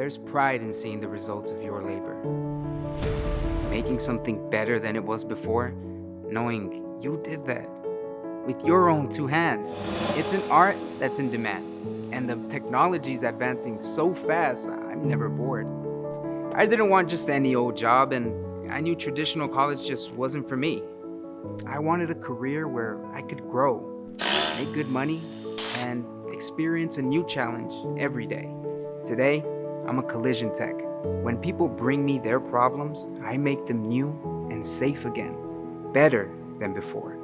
There's pride in seeing the results of your labor. Making something better than it was before, knowing you did that with your own two hands. It's an art that's in demand, and the technology is advancing so fast, I'm never bored. I didn't want just any old job, and I knew traditional college just wasn't for me. I wanted a career where I could grow, make good money, and experience a new challenge every day. Today, I'm a collision tech. When people bring me their problems, I make them new and safe again, better than before.